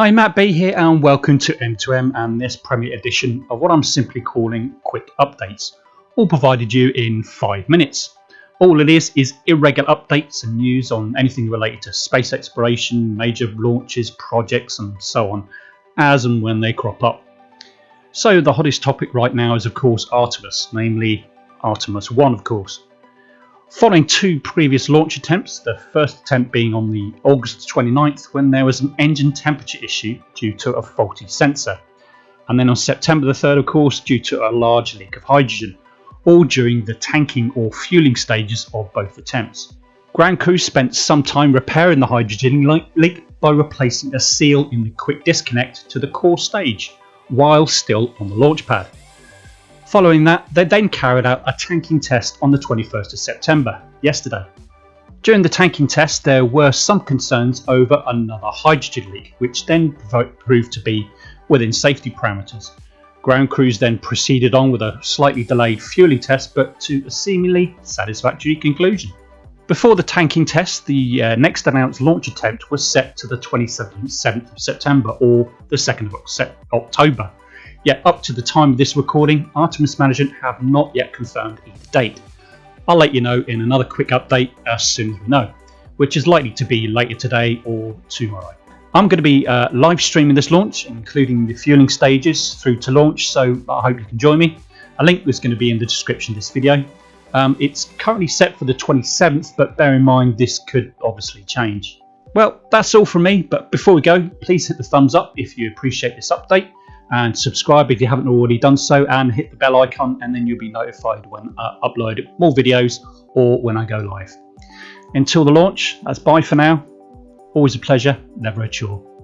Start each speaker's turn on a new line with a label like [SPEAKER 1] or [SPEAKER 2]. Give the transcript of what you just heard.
[SPEAKER 1] Hi, Matt B here, and welcome to M2M and this Premier edition of what I'm simply calling Quick Updates, all provided you in five minutes. All it is is irregular updates and news on anything related to space exploration, major launches, projects, and so on, as and when they crop up. So, the hottest topic right now is, of course, Artemis, namely Artemis 1, of course. Following two previous launch attempts, the first attempt being on the August 29th when there was an engine temperature issue due to a faulty sensor, and then on September the 3rd, of course, due to a large leak of hydrogen, all during the tanking or fueling stages of both attempts. Ground crew spent some time repairing the hydrogen leak by replacing a seal in the quick disconnect to the core stage while still on the launch pad. Following that, they then carried out a tanking test on the 21st of September, yesterday. During the tanking test, there were some concerns over another hydrogen leak, which then proved to be within safety parameters. Ground crews then proceeded on with a slightly delayed fueling test, but to a seemingly satisfactory conclusion. Before the tanking test, the uh, next announced launch attempt was set to the 27th of September or the 2nd of October. Yet up to the time of this recording, Artemis Management have not yet confirmed either date. I'll let you know in another quick update as soon as we know, which is likely to be later today or tomorrow. I'm going to be uh, live streaming this launch, including the fueling stages through to launch, so I hope you can join me. A link is going to be in the description of this video. Um, it's currently set for the 27th, but bear in mind this could obviously change. Well, that's all from me, but before we go, please hit the thumbs up if you appreciate this update and subscribe if you haven't already done so and hit the bell icon and then you'll be notified when I upload more videos or when I go live. Until the launch, that's bye for now. Always a pleasure, never a chore.